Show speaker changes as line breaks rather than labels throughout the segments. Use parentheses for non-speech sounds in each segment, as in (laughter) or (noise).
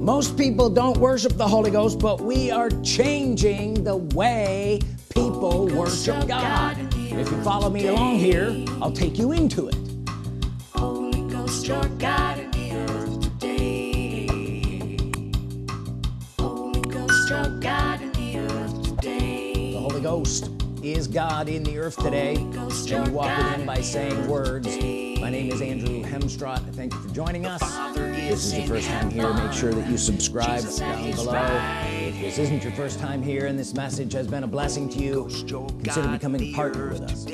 most people don't worship the Holy Ghost but we are changing the way people worship God. If you follow me along here I'll take you into it. Holy Ghost your God in the earth today. Holy Ghost your God in the earth today. The Holy Ghost is God in the earth today. And you walk with him by saying words. my name is Andrew Hemstrott. Thank you for joining us this is your first time here make sure that you subscribe down below. if this isn't your first time here and this message has been a blessing to you consider becoming a partner with us.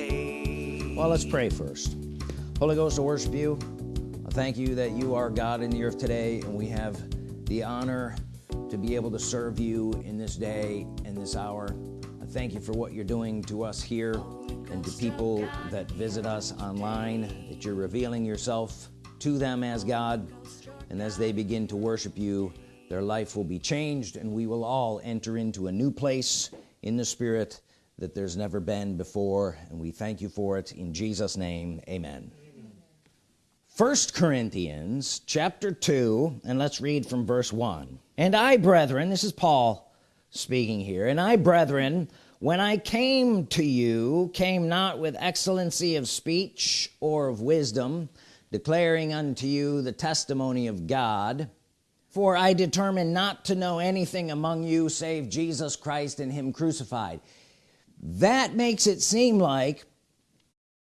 well let's pray first. Holy Ghost I worship you I thank you that you are God in the earth today and we have the honor to be able to serve you in this day and this hour. I thank you for what you're doing to us here and to people that visit us online that you're revealing yourself to them as God and as they begin to worship you their life will be changed and we will all enter into a new place in the spirit that there's never been before and we thank you for it. In Jesus name amen. First Corinthians chapter 2 and let's read from verse 1 and I brethren this is Paul speaking here and I brethren when I came to you came not with excellency of speech or of wisdom declaring unto you the testimony of God. For I determined not to know anything among you save Jesus Christ and him crucified. That makes it seem like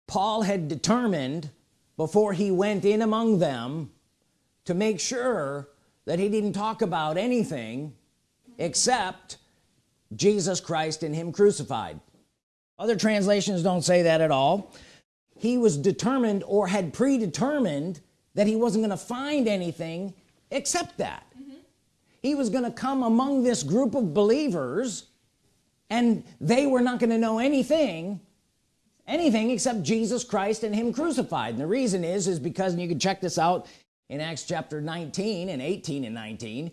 Paul had determined before he went in among them to make sure that he didn't talk about anything except Jesus Christ and him crucified. Other translations don't say that at all he was determined or had predetermined that he wasn't going to find anything except that mm -hmm. he was going to come among this group of believers and they were not going to know anything anything except Jesus Christ and him crucified and the reason is is because and you can check this out in Acts chapter 19 and 18 and 19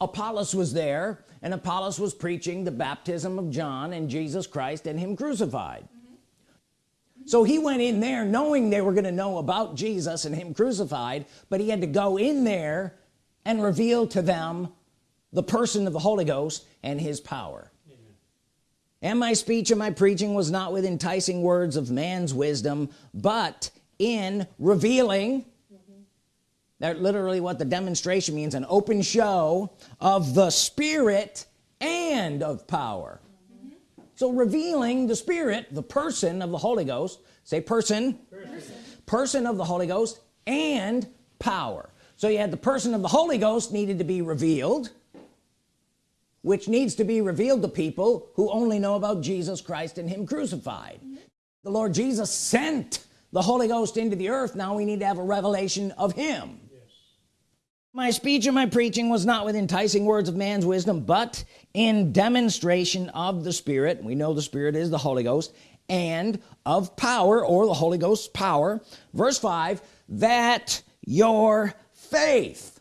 Apollos was there and Apollos was preaching the baptism of John and Jesus Christ and him crucified. So he went in there knowing they were going to know about Jesus and him crucified but he had to go in there and reveal to them the person of the Holy Ghost and his power Amen. and my speech and my preaching was not with enticing words of man's wisdom but in revealing that literally what the demonstration means an open show of the Spirit and of power. So revealing the Spirit the person of the Holy Ghost say person. person person of the Holy Ghost and power so you had the person of the Holy Ghost needed to be revealed which needs to be revealed to people who only know about Jesus Christ and him crucified mm -hmm. the Lord Jesus sent the Holy Ghost into the earth now we need to have a revelation of him my speech and my preaching was not with enticing words of man's wisdom but in demonstration of the Spirit. We know the Spirit is the Holy Ghost and of power or the Holy Ghost's power. Verse 5 that your faith.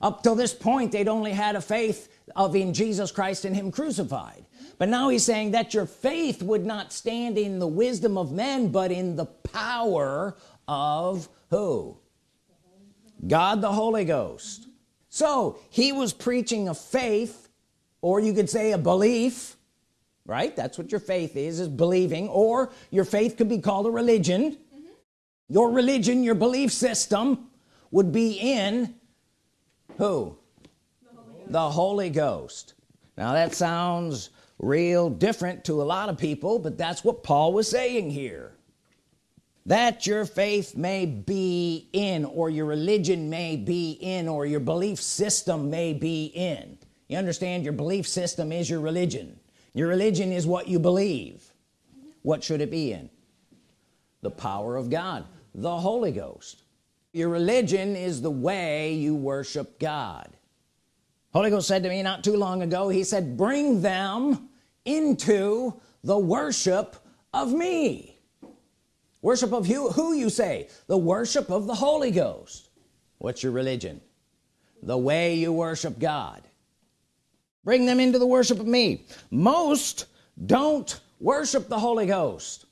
Up till this point they'd only had a faith of in Jesus Christ and him crucified. But now he's saying that your faith would not stand in the wisdom of men but in the power of who God the Holy Ghost. So he was preaching a faith or you could say a belief right? That's what your faith is is believing or your faith could be called a religion. Mm -hmm. your religion your belief system would be in who? The Holy, the Holy Ghost. Now that sounds real different to a lot of people but that's what Paul was saying here that your faith may be in or your religion may be in or your belief system may be in. You understand your belief system is your religion. Your religion is what you believe. What should it be in? The power of God the Holy Ghost. Your religion is the way you worship God. Holy Ghost said to me not too long ago he said bring them into the worship of me worship of who, who you say? The worship of the Holy Ghost. What's your religion? The way you worship God. Bring them into the worship of me. Most don't worship the Holy Ghost.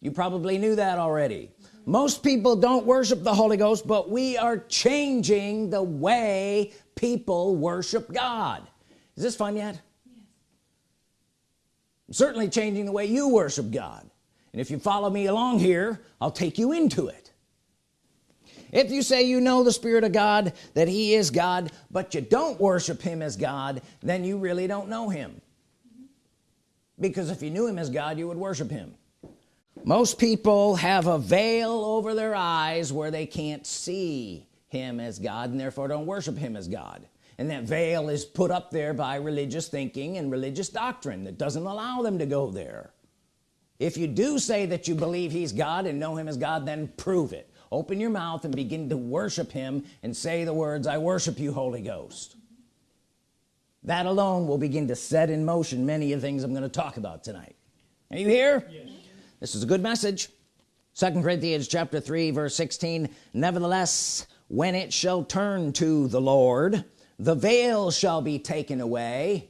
You probably knew that already. Most people don't worship the Holy Ghost but we are changing the way people worship God. Is this fun yet? Yes. Certainly changing the way you worship God and if you follow me along here I'll take you into it. If you say you know the Spirit of God that he is God but you don't worship him as God then you really don't know him. Because if you knew him as God you would worship him. Most people have a veil over their eyes where they can't see him as God and therefore don't worship him as God. And that veil is put up there by religious thinking and religious doctrine that doesn't allow them to go there if you do say that you believe he's God and know him as God then prove it. Open your mouth and begin to worship him and say the words I worship you Holy Ghost. That alone will begin to set in motion many of the things I'm going to talk about tonight. Are you here? Yes. this is a good message. Second Corinthians chapter 3 verse 16 nevertheless when it shall turn to the Lord the veil shall be taken away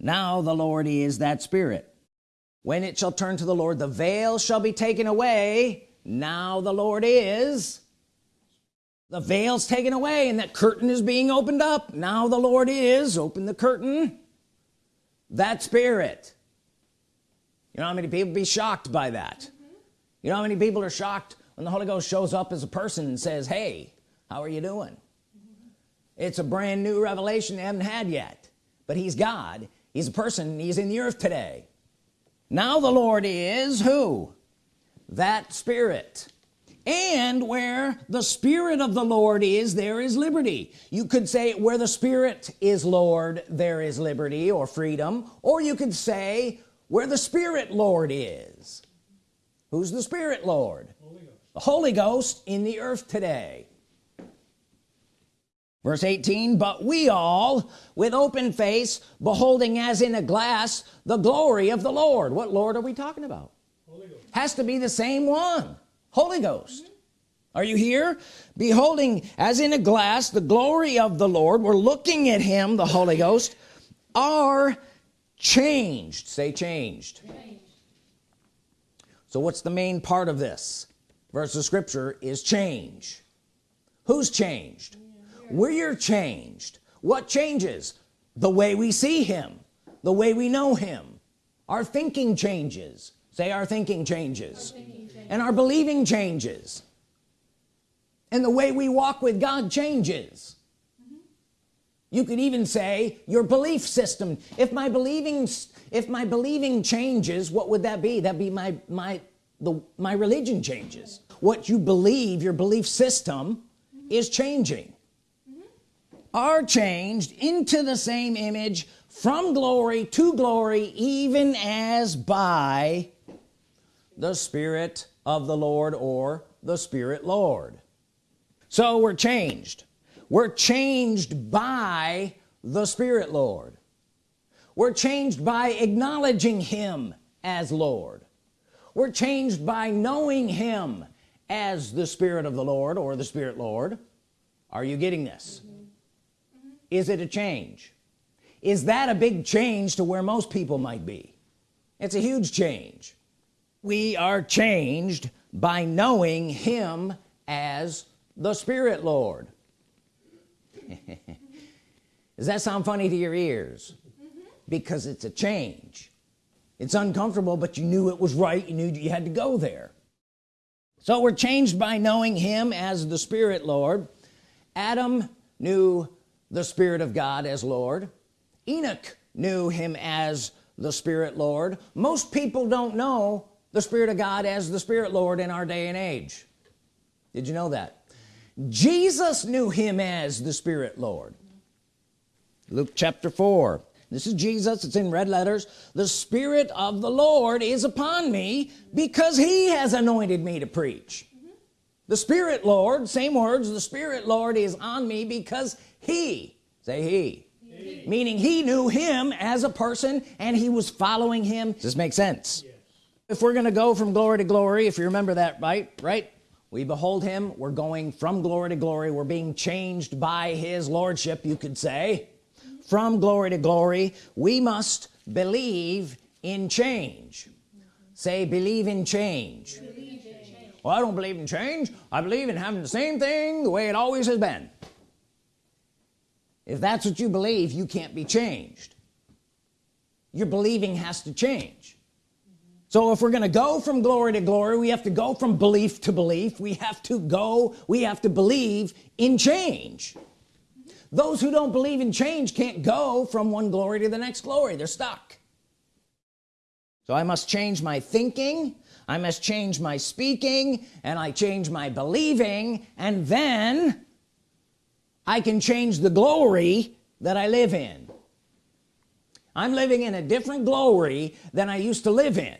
now the Lord is that spirit. When it shall turn to the Lord the veil shall be taken away. Now the Lord is. The veil's taken away and that curtain is being opened up. Now the Lord is. Open the curtain. That spirit. You know how many people be shocked by that? Mm -hmm. you know how many people are shocked when the Holy Ghost shows up as a person and says hey how are you doing? Mm -hmm. it's a brand new revelation they haven't had yet. But he's God he's a person he's in the earth today. Now the Lord is who? That spirit. And where the Spirit of the Lord is there is liberty. You could say where the Spirit is Lord there is liberty or freedom. Or you could say where the Spirit Lord is. Who's the Spirit Lord? Holy the Holy Ghost in the earth today verse 18 but we all with open face beholding as in a glass the glory of the Lord. What Lord are we talking about? Has to be the same one. Holy Ghost. Mm -hmm. are you here? Beholding as in a glass the glory of the Lord. We're looking at him the Holy Ghost are changed. Say changed. changed. So what's the main part of this? Verse of scripture is change. Who's changed we're changed. What changes? The way we see him. The way we know him. Our thinking changes. Say our thinking changes, our thinking changes. and our believing changes. And the way we walk with God changes. Mm -hmm. you could even say your belief system. If my believing if my believing changes what would that be? That be my my the my religion changes. What you believe your belief system mm -hmm. is changing are changed into the same image from glory to glory even as by the Spirit of the Lord or the Spirit Lord. So we're changed. We're changed by the Spirit Lord. We're changed by acknowledging him as Lord. We're changed by knowing him as the Spirit of the Lord or the Spirit Lord. Are you getting this is it a change? Is that a big change to where most people might be? It's a huge change. We are changed by knowing him as the Spirit Lord. (laughs) Does that sound funny to your ears? Because it's a change. It's uncomfortable but you knew it was right. You knew you had to go there. So we're changed by knowing him as the Spirit Lord. Adam knew the Spirit of God as Lord. Enoch knew him as the Spirit Lord. Most people don't know the Spirit of God as the Spirit Lord in our day and age. Did you know that? Jesus knew him as the Spirit Lord. Luke chapter 4 this is Jesus. It's in red letters. The Spirit of the Lord is upon me because he has anointed me to preach. The Spirit Lord same words the Spirit Lord is on me because he. Say he, he. meaning he knew him as a person and he was following him. Does this make sense? Yes. if we're gonna go from glory to glory if you remember that right right? We behold him we're going from glory to glory we're being changed by his lordship you could say. From glory to glory we must believe in change. Say believe in change. believe in change. Well I don't believe in change. I believe in having the same thing the way it always has been if that's what you believe you can't be changed. Your believing has to change. So if we're gonna go from glory to glory we have to go from belief to belief. We have to go we have to believe in change. Those who don't believe in change can't go from one glory to the next glory. They're stuck. So I must change my thinking I must change my speaking and I change my believing and then I can change the glory that I live in. I'm living in a different glory than I used to live in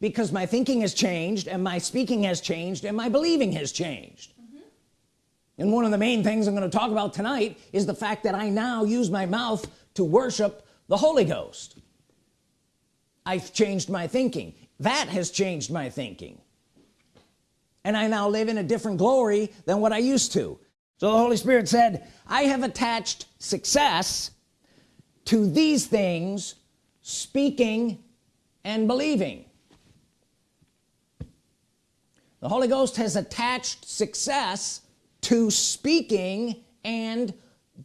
because my thinking has changed and my speaking has changed and my believing has changed. Mm -hmm. and one of the main things I'm going to talk about tonight is the fact that I now use my mouth to worship the Holy Ghost. I've changed my thinking. That has changed my thinking. And I now live in a different glory than what I used to so the Holy Spirit said I have attached success to these things speaking and believing. The Holy Ghost has attached success to speaking and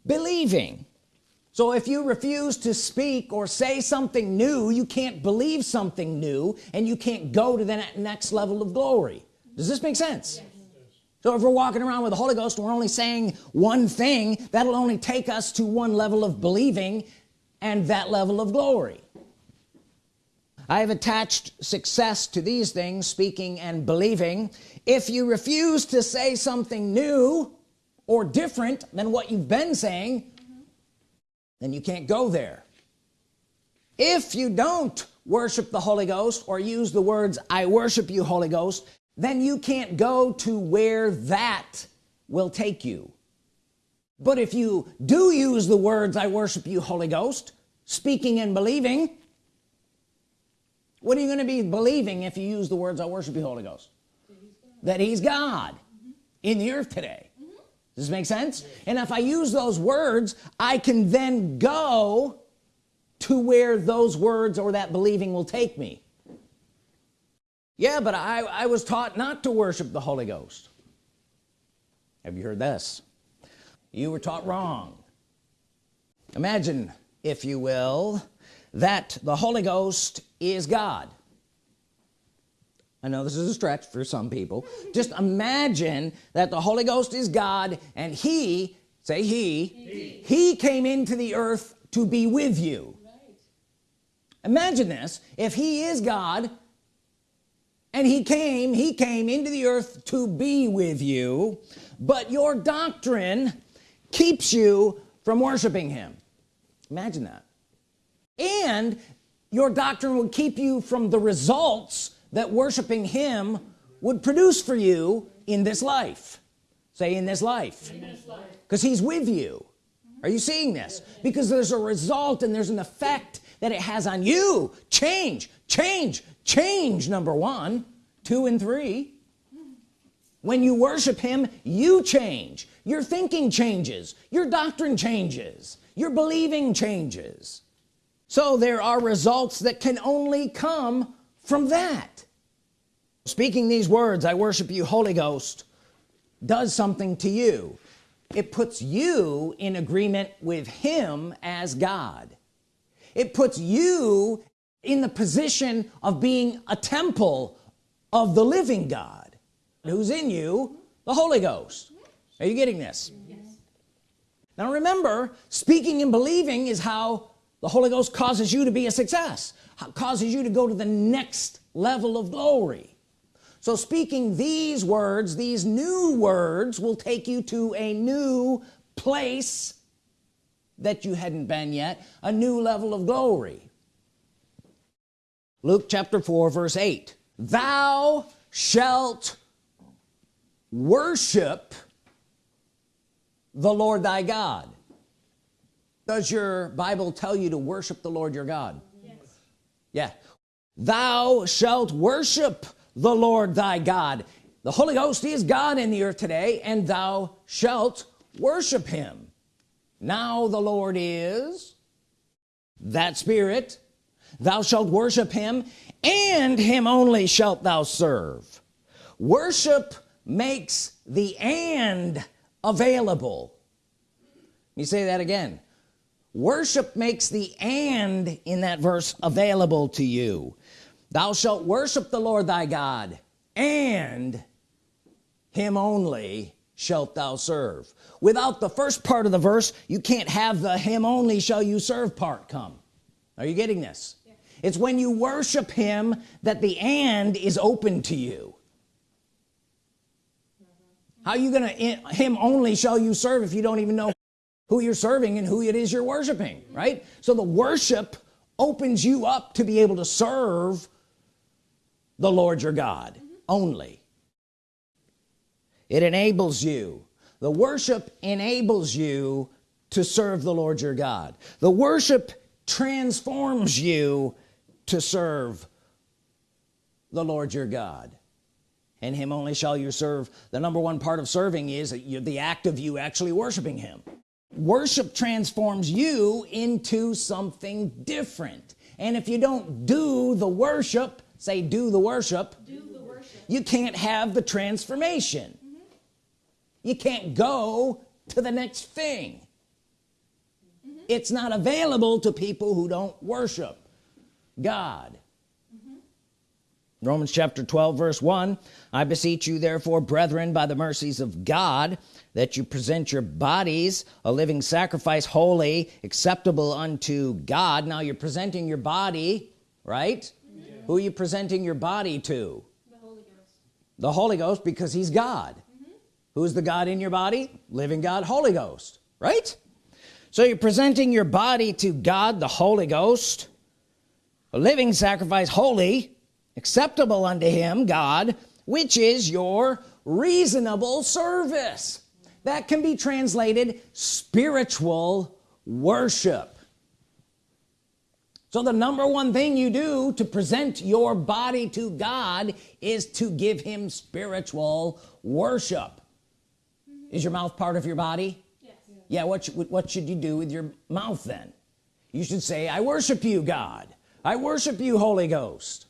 believing. So if you refuse to speak or say something new you can't believe something new and you can't go to the next level of glory. Does this make sense. So if we're walking around with the Holy Ghost and we're only saying one thing that'll only take us to one level of believing and that level of glory I have attached success to these things speaking and believing if you refuse to say something new or different than what you've been saying mm -hmm. then you can't go there if you don't worship the Holy Ghost or use the words I worship you Holy Ghost then you can't go to where that will take you but if you do use the words I worship you Holy Ghost speaking and believing what are you going to be believing if you use the words I worship you Holy Ghost that he's God mm -hmm. in the earth today mm -hmm. does this make sense yes. and if I use those words I can then go to where those words or that believing will take me yeah but I, I was taught not to worship the Holy Ghost. Have you heard this? You were taught wrong. Imagine if you will that the Holy Ghost is God. I know this is a stretch for some people. Just imagine that the Holy Ghost is God and he say he he, he came into the earth to be with you. Right. imagine this. If he is God and he came he came into the earth to be with you but your doctrine keeps you from worshiping him. Imagine that. And your doctrine would keep you from the results that worshiping him would produce for you in this life. Say in this life. Because he's with you. Are you seeing this? Because there's a result and there's an effect that it has on you. Change change change number one. Two and three. When you worship him you change. Your thinking changes. Your doctrine changes. Your believing changes. So there are results that can only come from that. Speaking these words I worship you Holy Ghost does something to you. It puts you in agreement with him as God it puts you in the position of being a temple of the living God who's in you the Holy Ghost. Are you getting this? Yes. now remember speaking and believing is how the Holy Ghost causes you to be a success causes you to go to the next level of glory. So speaking these words these new words will take you to a new place that you hadn't been yet a new level of glory. Luke chapter 4 verse 8 thou shalt worship the Lord thy God. Does your Bible tell you to worship the Lord your God? Yes. yeah. Thou shalt worship the Lord thy God. The Holy Ghost is God in the earth today and thou shalt worship him now the Lord is that spirit. Thou shalt worship him and him only shalt thou serve. Worship makes the and available. Let me say that again. Worship makes the and in that verse available to you. Thou shalt worship the Lord thy God and him only shalt thou serve. Without the first part of the verse you can't have the him only shall you serve part come. Are you getting this? Yeah. it's when you worship him that the and is open to you. How you gonna him only shall you serve if you don't even know who you're serving and who it is you're worshiping right? So the worship opens you up to be able to serve the Lord your God mm -hmm. only it enables you. The worship enables you to serve the Lord your God. The worship transforms you to serve the Lord your God. And him only shall you serve. The number one part of serving is the act of you actually worshiping him. Worship transforms you into something different. And if you don't do the worship say do the worship,
do the worship.
you can't have the transformation. You can't go to the next thing. Mm -hmm. it's not available to people who don't worship God. Romans chapter 12 verse 1 I beseech you therefore brethren by the mercies of God that you present your bodies a living sacrifice holy acceptable unto God. Now you're presenting your body right? Yeah. who are you presenting your body to?
The Holy Ghost.
The Holy Ghost because he's God. mm -hmm. Who's the God in your body? Living God Holy Ghost right? So you're presenting your body to God the Holy Ghost a living sacrifice holy acceptable unto him God which is your reasonable service. That can be translated spiritual worship. So the number one thing you do to present your body to God is to give him spiritual worship. Is your mouth part of your body?
Yes.
yeah what, what should you do with your mouth then? You should say I worship you God. I worship you Holy Ghost.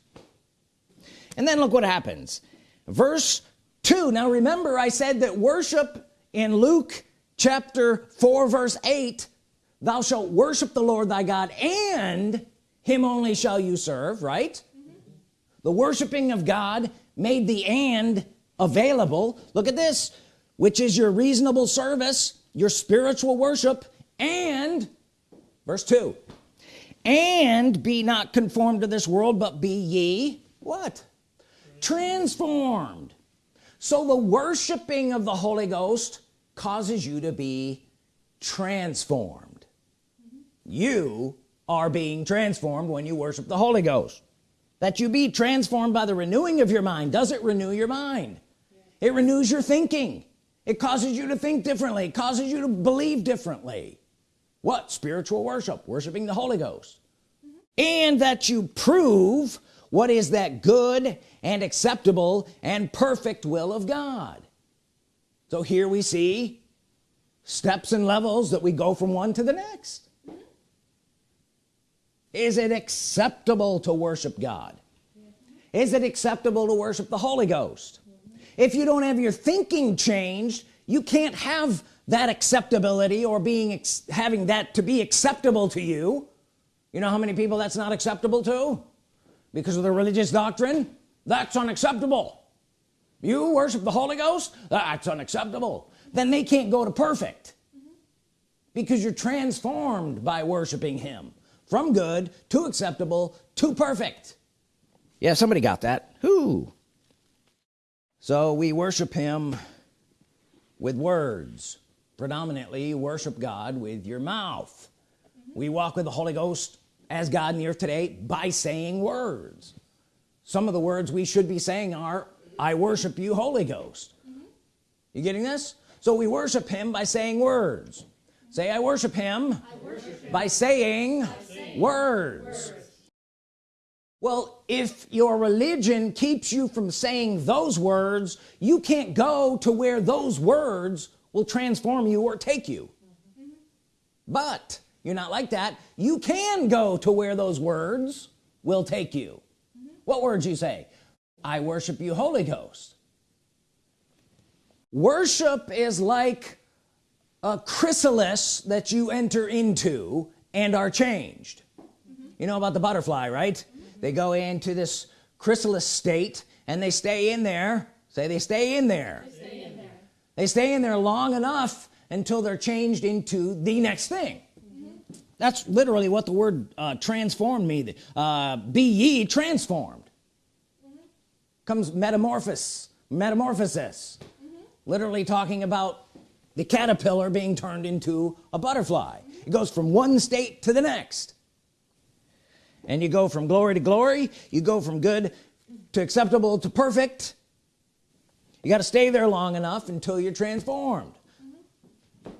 And then look what happens. Verse 2 now remember I said that worship in Luke chapter 4 verse 8 thou shalt worship the Lord thy God and him only shall you serve right? Mm -hmm. the worshiping of God made the and available. Look at this which is your reasonable service your spiritual worship and verse 2 and be not conformed to this world but be ye what? Transformed. So the worshiping of the Holy Ghost causes you to be transformed. You are being transformed when you worship the Holy Ghost. That you be transformed by the renewing of your mind does it renew your mind. It renews your thinking it causes you to think differently. It causes you to believe differently. What? Spiritual worship worshiping the Holy Ghost. Mm -hmm. and that you prove what is that good and acceptable and perfect will of God. So here we see steps and levels that we go from one to the next. Is it acceptable to worship God? Is it acceptable to worship the Holy Ghost if you don't have your thinking changed you can't have that acceptability or being having that to be acceptable to you. You know how many people that's not acceptable to? Because of the religious doctrine? That's unacceptable. You worship the Holy Ghost? That's unacceptable. Then they can't go to perfect. Because you're transformed by worshiping him. From good to acceptable to perfect. Yeah somebody got that. Who so we worship him with words predominantly worship God with your mouth mm -hmm. we walk with the Holy Ghost as God in the earth today by saying words some of the words we should be saying are I worship you Holy Ghost mm -hmm. you getting this so we worship him by saying words say I worship him, I worship him. By, saying by saying, words. words well if your religion keeps you from saying those words you can't go to where those words will transform you or take you but you're not like that you can go to where those words will take you what words you say I worship you Holy Ghost worship is like a chrysalis that you enter into and are changed mm -hmm. you know about the butterfly right. They go into this chrysalis state and they stay in there. Say they stay in there. They stay in there, they stay in there long enough until they're changed into the next thing. Mm -hmm. that's literally what the word uh, transformed me uh, be ye transformed. Mm -hmm. comes metamorphosis metamorphosis. Mm -hmm. literally talking about the caterpillar being turned into a butterfly. It goes from one state to the next and you go from glory to glory you go from good to acceptable to perfect you got to stay there long enough until you're transformed mm -hmm.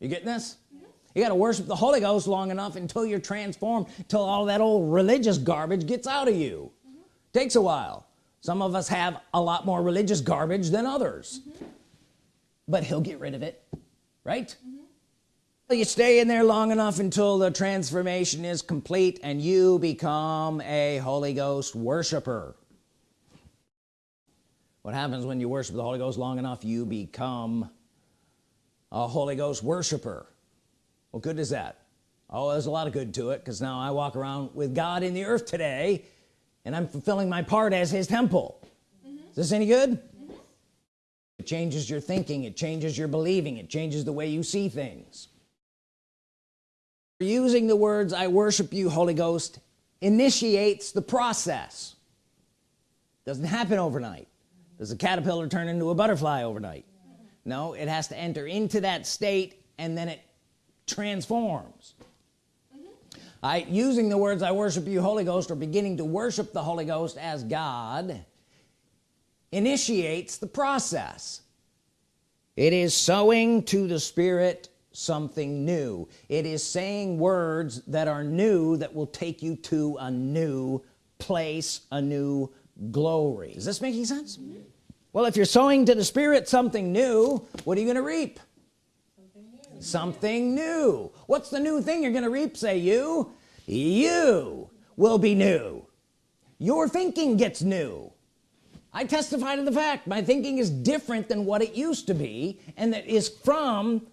you getting this mm -hmm. you got to worship the Holy Ghost long enough until you're transformed till all that old religious garbage gets out of you mm -hmm. takes a while some of us have a lot more religious garbage than others but he'll get rid of it right you stay in there long enough until the transformation is complete and you become a Holy Ghost worshiper. What happens when you worship the Holy Ghost long enough you become a Holy Ghost worshiper. What good is that. Oh there's a lot of good to it because now I walk around with God in the earth today and I'm fulfilling my part as his temple. Mm -hmm. is this any good? Mm -hmm. it changes your thinking it changes your believing it changes the way you see things using the words I worship you Holy Ghost initiates the process. Doesn't happen overnight. Does a caterpillar turn into a butterfly overnight? No it has to enter into that state and then it transforms. I using the words I worship you Holy Ghost or beginning to worship the Holy Ghost as God initiates the process. It is sowing to the Spirit something new. It is saying words that are new that will take you to a new place a new glory. Is this making sense? Mm -hmm. well if you're sowing to the Spirit something new what are you gonna reap? Something new, something new. what's the new thing you're gonna reap say you? You will be new. Your thinking gets new. I testify to the fact my thinking is different than what it used to be and that is from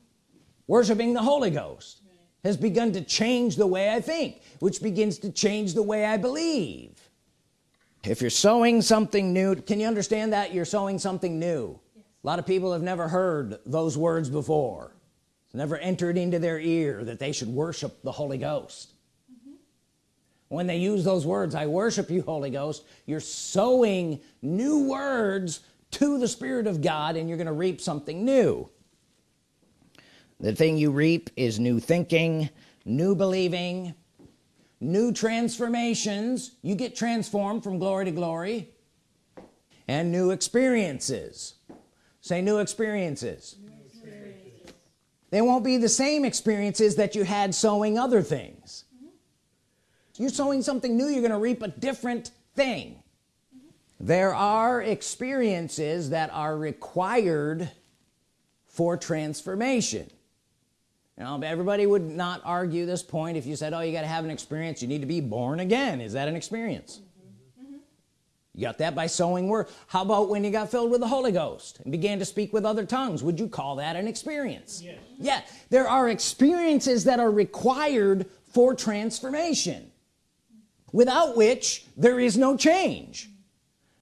worshiping the Holy Ghost has begun to change the way I think which begins to change the way I believe if you're sowing something new can you understand that you're sowing something new yes. a lot of people have never heard those words before it's never entered into their ear that they should worship the Holy Ghost mm -hmm. when they use those words I worship you Holy Ghost you're sowing new words to the Spirit of God and you're gonna reap something new the thing you reap is new thinking new believing new transformations you get transformed from glory to glory and new experiences say new experiences. new experiences, they won't be the same experiences that you had sowing other things mm -hmm. you're sowing something new you're gonna reap a different thing mm -hmm. there are experiences that are required for transformation you know everybody would not argue this point if you said oh you got to have an experience. You need to be born again. Is that an experience? Mm -hmm. you got that by sowing word how about when you got filled with the Holy Ghost and began to speak with other tongues? Would you call that an experience? Yes. yeah. There are experiences that are required for transformation without which there is no change.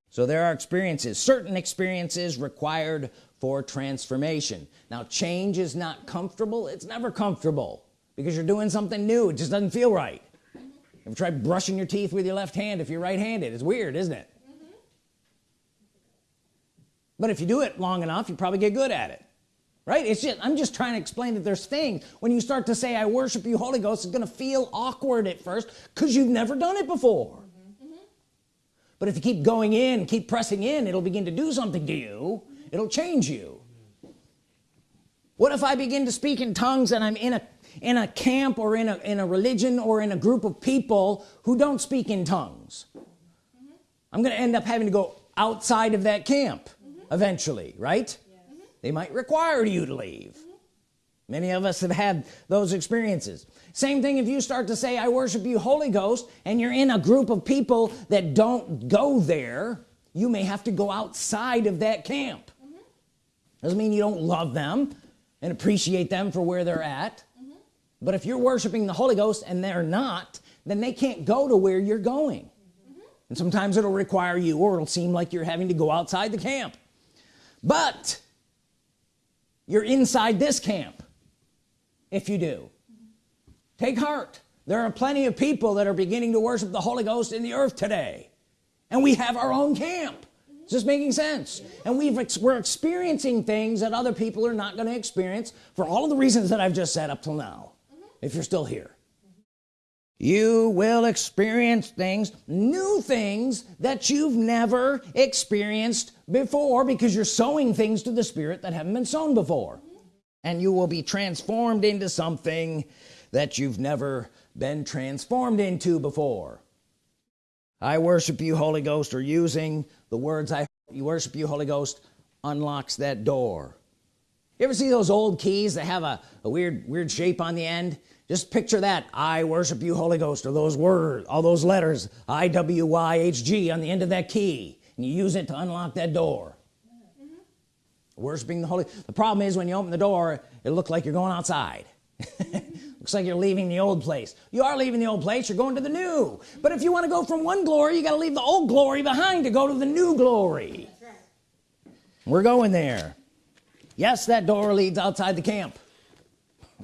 So there are experiences. Certain experiences required for transformation. Now change is not comfortable. It's never comfortable because you're doing something new. It just doesn't feel right. Ever try brushing your teeth with your left hand if you're right-handed? It's weird isn't it? Mm -hmm. but if you do it long enough you probably get good at it right? It's just I'm just trying to explain that there's things when you start to say I worship you Holy Ghost it's gonna feel awkward at first because you've never done it before. Mm -hmm. but if you keep going in keep pressing in it'll begin to do something to you it'll change you. What if I begin to speak in tongues and I'm in a in a camp or in a in a religion or in a group of people who don't speak in tongues? Mm -hmm. I'm gonna end up having to go outside of that camp mm -hmm. eventually right? They might require you to leave. Many of us have had those experiences. Same thing if you start to say I worship you Holy Ghost and you're in a group of people that don't go there you may have to go outside of that camp. mm -hmm. Doesn't mean you don't love them and appreciate them for where they're at. Mm -hmm. but if you're worshiping the Holy Ghost and they're not then they can't go to where you're going. Mm -hmm. and sometimes it'll require you or it'll seem like you're having to go outside the camp. But you're inside this camp if you do. Take heart. There are plenty of people that are beginning to worship the Holy Ghost in the earth today. And we have our own camp just making sense. And we've we're experiencing things that other people are not going to experience for all of the reasons that I've just said up till now if you're still here. You will experience things new things that you've never experienced before because you're sowing things to the Spirit that haven't been sown before. And you will be transformed into something that you've never been transformed into before. I worship you Holy Ghost. Or using the words I you worship you Holy Ghost unlocks that door. You ever see those old keys that have a, a weird weird shape on the end? Just picture that. I worship you Holy Ghost or those words all those letters IWYHG on the end of that key. And you use it to unlock that door. Mm -hmm. worshiping the Holy the problem is when you open the door it looks like you're going outside (laughs) looks like you're leaving the old place. You are leaving the old place. You're going to the new. But if you want to go from one glory you got to leave the old glory behind to go to the new glory. Right. we're going there. Yes that door leads outside the camp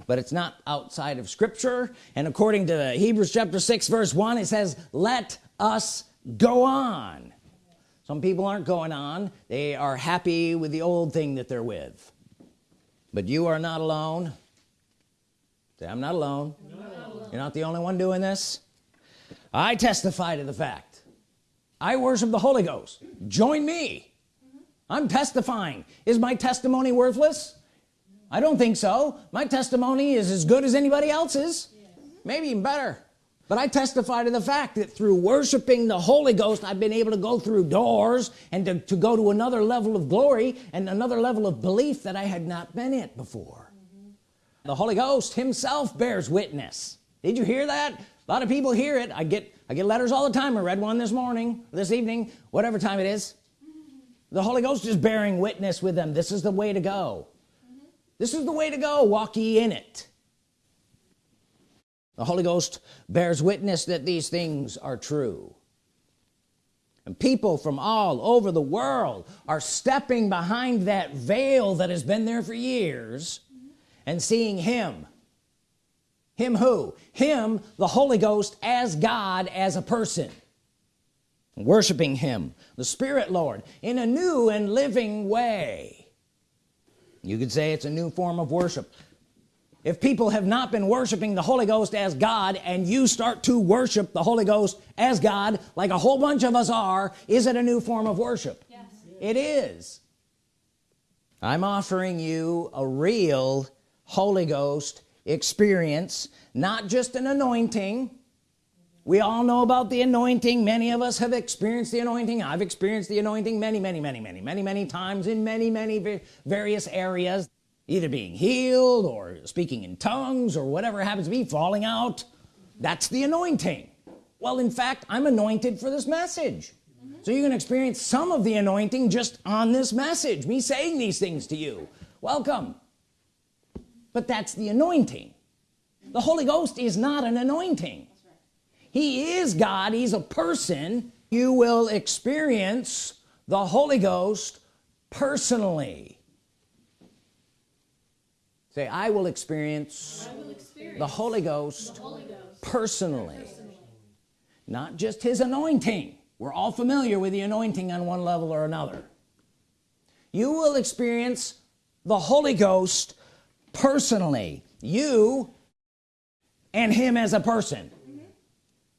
but it's not outside of scripture. And according to Hebrews chapter 6 verse 1 it says let us go on. Some people aren't going on. They are happy with the old thing that they're with. But you are not alone I'm not alone, you're not the only one doing this. I testify to the fact. I worship the Holy Ghost. Join me. I'm testifying. Is my testimony worthless? I don't think so. My testimony is as good as anybody else's. Maybe even better. But I testify to the fact that through worshiping the Holy Ghost I've been able to go through doors and to, to go to another level of glory and another level of belief that I had not been at before. The Holy Ghost himself bears witness. Did you hear that? A lot of people hear it. I get I get letters all the time. I read one this morning this evening whatever time it is. The Holy Ghost is bearing witness with them. This is the way to go. This is the way to go. Walk ye in it. The Holy Ghost bears witness that these things are true. And people from all over the world are stepping behind that veil that has been there for years and seeing him. Him who? Him the Holy Ghost as God as a person. Worshiping him the Spirit Lord in a new and living way. You could say it's a new form of worship. If people have not been worshiping the Holy Ghost as God and you start to worship the Holy Ghost as God like a whole bunch of us are is it a new form of worship? Yes. it is. I'm offering you a real Holy Ghost experience not just an anointing. We all know about the anointing. Many of us have experienced the anointing. I've experienced the anointing many many many many many many times in many many various areas either being healed or speaking in tongues or whatever happens to be falling out. That's the anointing. Well in fact I'm anointed for this message. So you're gonna experience some of the anointing just on this message me saying these things to you. Welcome but that's the anointing. The Holy Ghost is not an anointing. He is God. He's a person. You will experience the Holy Ghost personally. Say I will experience, I will experience the, Holy Ghost, the Holy Ghost personally. personally. Not just his anointing. We're all familiar with the anointing on one level or another. You will experience the Holy Ghost personally you and him as a person.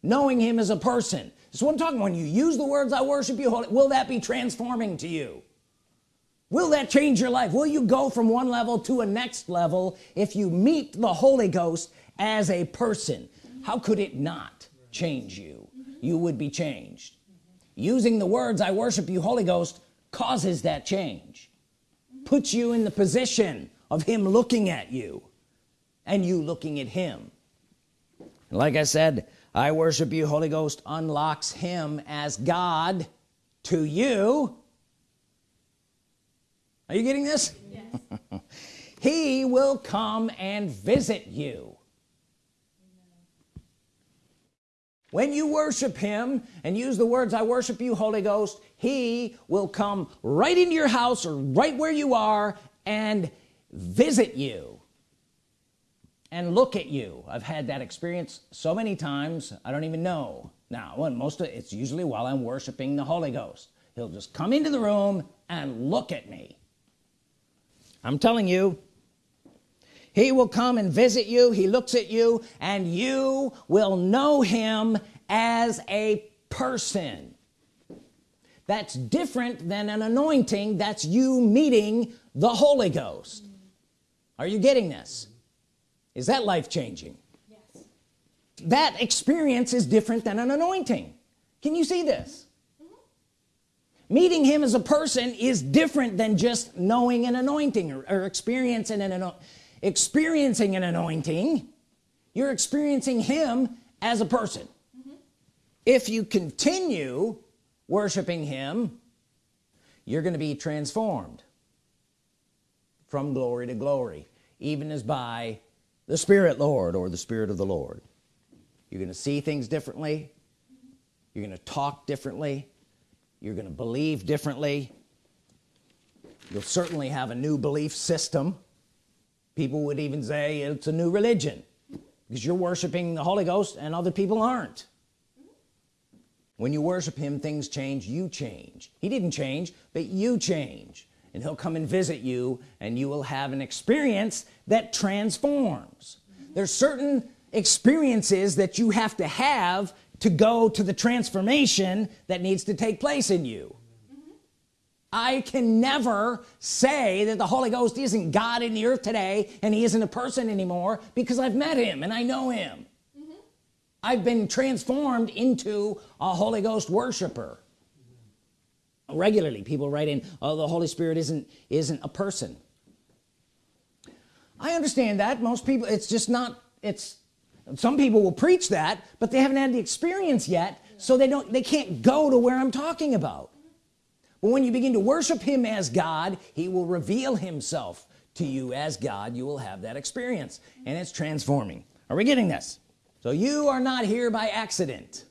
Knowing him as a person. What I'm talking when you use the words I worship you holy will that be transforming to you? Will that change your life? Will you go from one level to a next level if you meet the Holy Ghost as a person? How could it not change you? You would be changed. Using the words I worship you Holy Ghost causes that change. Puts you in the position of him looking at you and you looking at him. Like I said I worship you. Holy Ghost unlocks him as God to you. Are you getting this?
Yes. (laughs)
he will come and visit you. When you worship him and use the words I worship you Holy Ghost he will come right into your house or right where you are and visit you and look at you. I've had that experience so many times I don't even know now. Most of it's usually while I'm worshiping the Holy Ghost. He'll just come into the room and look at me. I'm telling you he will come and visit you he looks at you and you will know him as a person. That's different than an anointing that's you meeting the Holy Ghost are you getting this? Is that life-changing
yes.
that experience is different than an anointing. Can you see this? Mm -hmm. meeting him as a person is different than just knowing an anointing or, or experiencing an experiencing an anointing. You're experiencing him as a person. Mm -hmm. if you continue worshiping him you're going to be transformed from glory to glory even as by the Spirit Lord or the Spirit of the Lord. You're gonna see things differently. You're gonna talk differently. You're gonna believe differently. You'll certainly have a new belief system. People would even say it's a new religion because you're worshiping the Holy Ghost and other people aren't. When you worship him things change you change. He didn't change but you change and he'll come and visit you and you will have an experience that transforms. There's certain experiences that you have to have to go to the transformation that needs to take place in you. I can never say that the Holy Ghost isn't God in the earth today and he isn't a person anymore because I've met him and I know him. Mm -hmm. I've been transformed into a Holy Ghost worshiper regularly. People write in oh the Holy Spirit isn't isn't a person. I understand that. Most people it's just not it's some people will preach that but they haven't had the experience yet so they don't they can't go to where I'm talking about. But when you begin to worship him as God he will reveal himself to you as God. You will have that experience and it's transforming. Are we getting this? So you are not here by accident.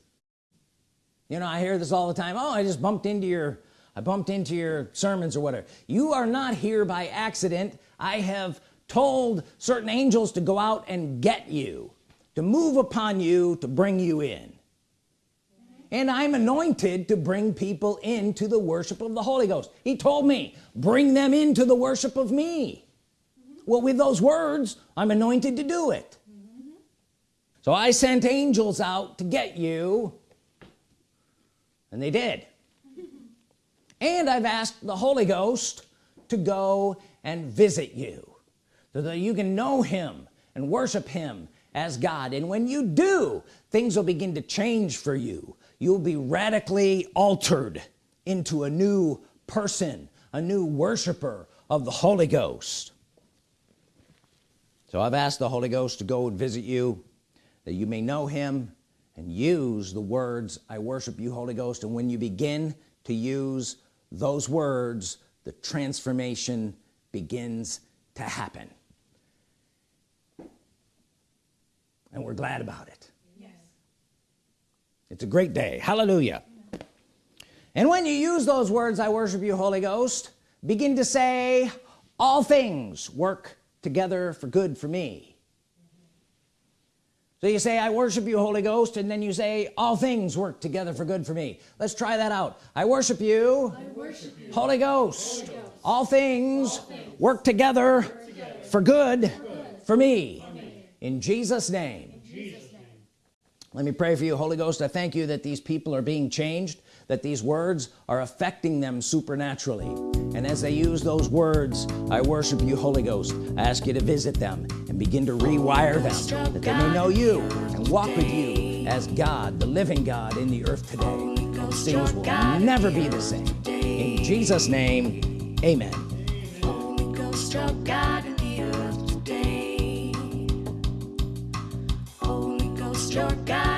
You know I hear this all the time oh I just bumped into your I bumped into your sermons or whatever. You are not here by accident. I have told certain angels to go out and get you to move upon you to bring you in. And I'm anointed to bring people into the worship of the Holy Ghost. He told me bring them into the worship of me. Well with those words I'm anointed to do it. So I sent angels out to get you and they did and I've asked the Holy Ghost to go and visit you so that you can know him and worship him as God. And when you do things will begin to change for you. You'll be radically altered into a new person a new worshiper of the Holy Ghost. So I've asked the Holy Ghost to go and visit you that you may know him and use the words I worship you Holy Ghost. And when you begin to use those words the transformation begins to happen. And we're glad about it.
Yes.
it's a great day. Hallelujah. And when you use those words I worship you Holy Ghost begin to say all things work together for good for me so you say I worship you Holy Ghost and then you say all things work together for good for me let's try that out I worship you,
I worship you.
Holy, Ghost.
Holy Ghost
all things,
all things
work together,
work together
for good,
good
for me,
me.
in Jesus name. let me pray for you Holy Ghost I thank you that these people are being changed that these words are affecting them supernaturally and as they use those words I worship you Holy Ghost I ask you to visit them and begin to rewire them that they may know you and walk with you as God, the living God in the earth today. Things will never be the same. In Jesus' name, amen.
God.